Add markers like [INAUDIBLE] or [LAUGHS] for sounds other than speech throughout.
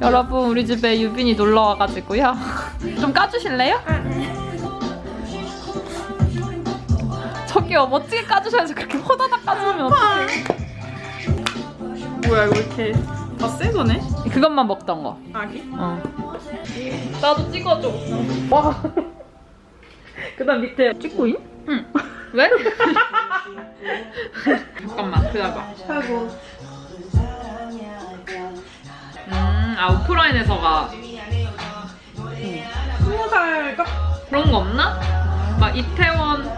여러분 우리 집에 유빈이 놀러 와가지고요. [LAUGHS] 좀 까주실래요? 저기요 멋지게 까주셔야지 그렇게 호다닥 까주면 어떡해. 뭐야 이거 이렇게 다 새 거네? 그것만 먹던 거. 아기? 어. 나도 찍어줘. 와. [LAUGHS] 그다음 밑에 찍고 인? 응. 왜? [LAUGHS] 잠깐만 기다려봐 아이고. 음, 아 오프라인에서가 스무 살 딱. 그런 거 없나? 막 이태원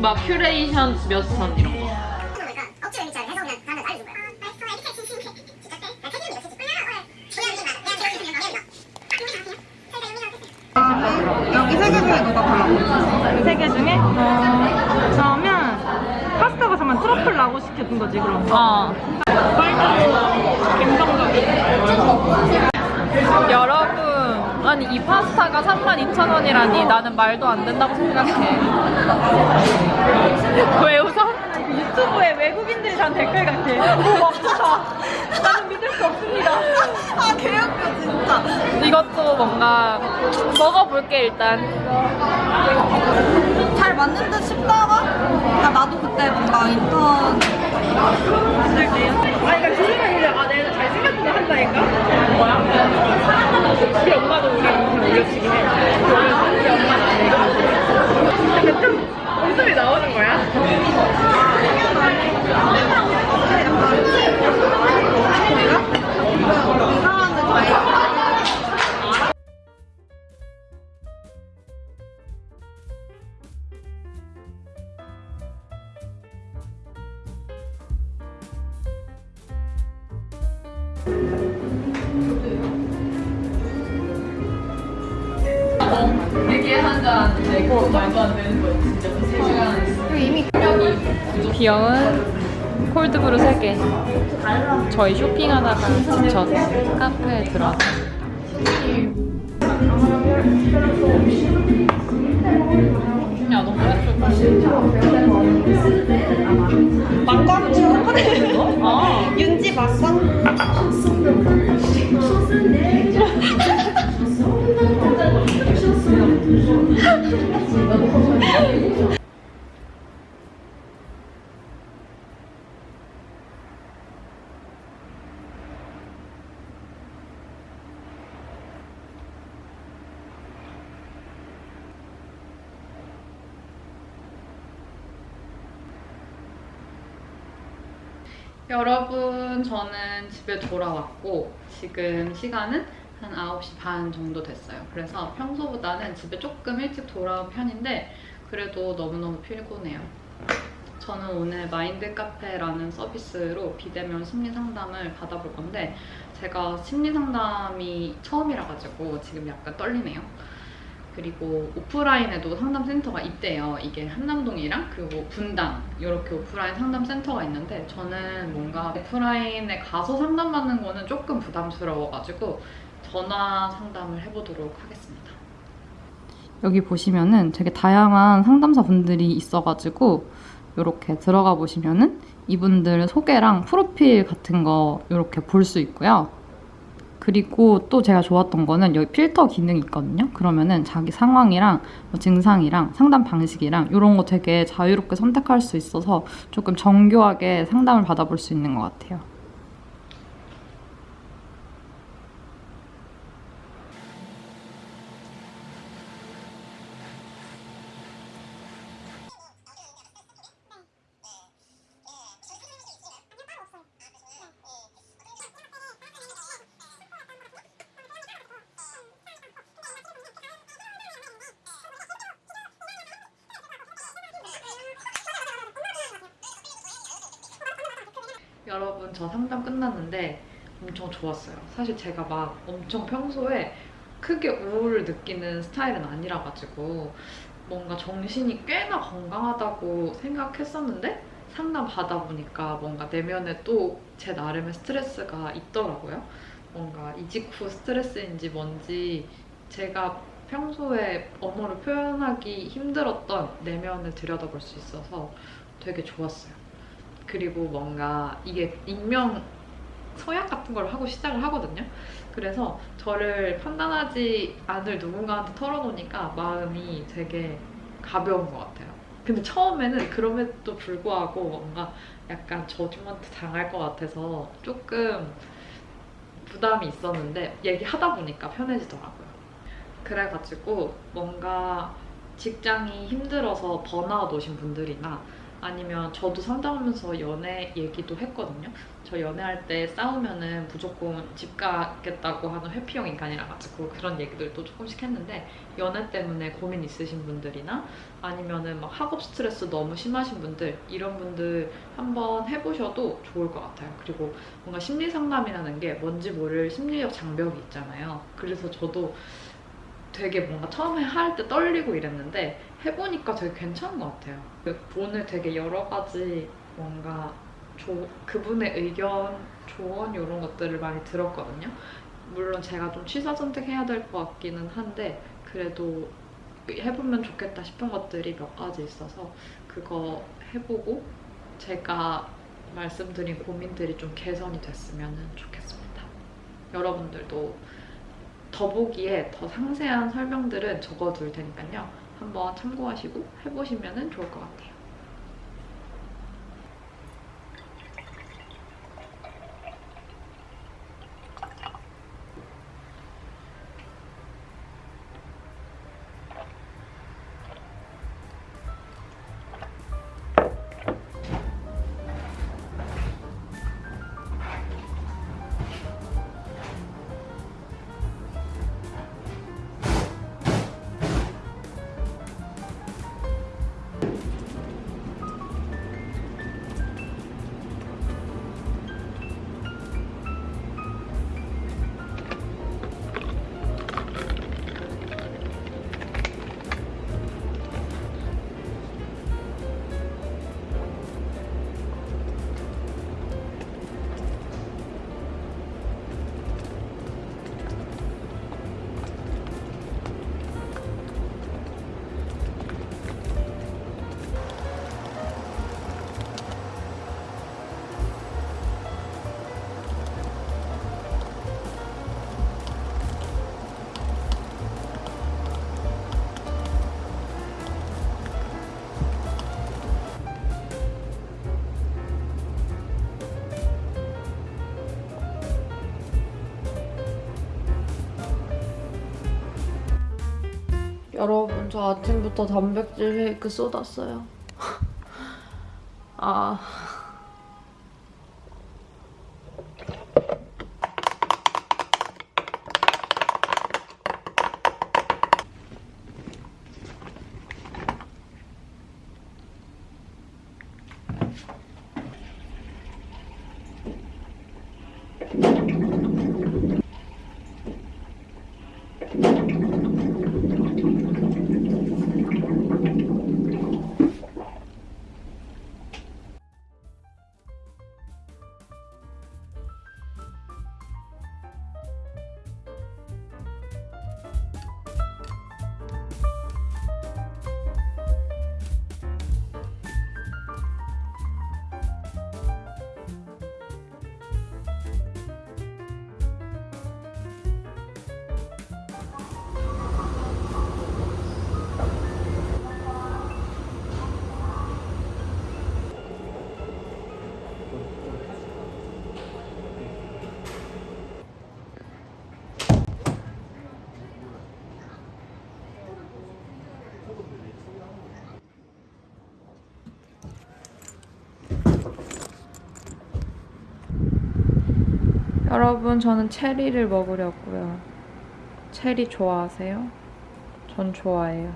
막 큐레이션 몇 선 이런 거. 그러니까 억지로 이제 해서 그냥 사람들 알려준 거야. 아, 알았어. 이렇게 진심이 진짜 돼? 나 책임이 없어. 여기 세 개 중에 누가 골라? 세 개 중에? 어, 그러면 파스타가 잠깐 트러플 라고 그럼. 어. 여러분, 아니 이 파스타가 32,000원이라니 나는 말도 안 된다고 생각해. 왜 웃어? 유튜브에 외국인들이 단 댓글 같아. 오 맙소사. 나는 믿을 수 없습니다. 아, 개웃겨, 진짜. 이것도 뭔가 먹어볼게 일단. 잘 맞는 듯 싶다가, 아, 나도 그때 뭔가 인턴 아 이거 들으면 이제 아 내가 잘생겼구나 한다니까? 뭐야? 우리 엄마도 우리 영상 올려주긴 해. 우리 엄마는 안 해. 근데 좀 웃음이 나오는 거야? 이미 귀여운 콜드브루 3개. 저희 쇼핑하다가 지쳐 카페에 들어왔어요. 야, 너무 예쁘다. 막광. 아, 윤지 막광. 여러분, 저는 집에 돌아왔고 지금 시간은 한 9시 반 정도 됐어요. 그래서 평소보다는 집에 조금 일찍 돌아온 편인데 그래도 너무너무 피곤해요. 저는 오늘 마인드 카페라는 서비스로 비대면 심리 상담을 받아볼 건데 제가 심리 상담이 처음이라 가지고 지금 약간 떨리네요. 그리고 오프라인에도 상담센터가 있대요. 이게 한남동이랑 그리고 분당 이렇게 오프라인 상담센터가 있는데 저는 뭔가 오프라인에 가서 상담받는 거는 조금 부담스러워가지고 전화 상담을 해보도록 하겠습니다. 여기 보시면은 되게 다양한 상담사 분들이 있어가지고 이렇게 들어가 보시면은 이분들 소개랑 프로필 같은 거 이렇게 볼 수 있고요. 그리고 또 제가 좋았던 거는 여기 필터 기능이 있거든요. 그러면은 자기 상황이랑 뭐 증상이랑 상담 방식이랑 이런 거 되게 자유롭게 선택할 수 있어서 조금 정교하게 상담을 받아볼 수 있는 것 같아요. 여러분 저 상담 끝났는데 엄청 좋았어요. 사실 제가 막 엄청 평소에 크게 우울을 느끼는 스타일은 아니라 가지고 뭔가 정신이 꽤나 건강하다고 생각했었는데 상담 받아보니까 뭔가 내면에 또 제 나름의 스트레스가 있더라고요. 뭔가 이직 후 스트레스인지 뭔지 제가 평소에 언어로 표현하기 힘들었던 내면을 들여다볼 수 있어서 되게 좋았어요. 그리고 뭔가 이게 익명 서약 같은 걸 하고 시작을 하거든요. 그래서 저를 판단하지 않을 누군가한테 털어놓으니까 마음이 되게 가벼운 것 같아요. 근데 처음에는 그럼에도 불구하고 뭔가 약간 저주먼트 당할 것 같아서 조금 부담이 있었는데 얘기하다 보니까 편해지더라고요. 그래가지고 뭔가 직장이 힘들어서 번아웃 오신 분들이나 아니면 저도 상담하면서 연애 얘기도 했거든요. 저 연애할 때 싸우면은 무조건 집 가겠다고 하는 회피형 인간이라 가지고 그런 얘기들도 조금씩 했는데 연애 때문에 고민 있으신 분들이나 아니면은 막 학업 스트레스 너무 심하신 분들 이런 분들 한번 해보셔도 좋을 것 같아요. 그리고 뭔가 심리 상담이라는 게 뭔지 모를 심리적 장벽이 있잖아요. 그래서 저도 되게 뭔가 처음에 할 때 떨리고 이랬는데 해보니까 되게 괜찮은 것 같아요. 그 오늘 되게 여러 가지 뭔가 조, 그분의 의견, 조언 이런 것들을 많이 들었거든요. 물론 제가 좀 취사 선택해야 될 것 같기는 한데 그래도 해보면 좋겠다 싶은 것들이 몇 가지 있어서 그거 해보고 제가 말씀드린 고민들이 좀 개선이 됐으면 좋겠습니다. 여러분들도 더보기에 더 상세한 설명들은 적어둘 테니까요. 한번 참고하시고 해보시면 좋을 것 같아요. 여러분 저 아침부터 단백질 쉐이크 쏟았어요. [LAUGHS] 아 여러분 저는 체리를 먹으려고요. 체리 좋아하세요? 전 좋아해요.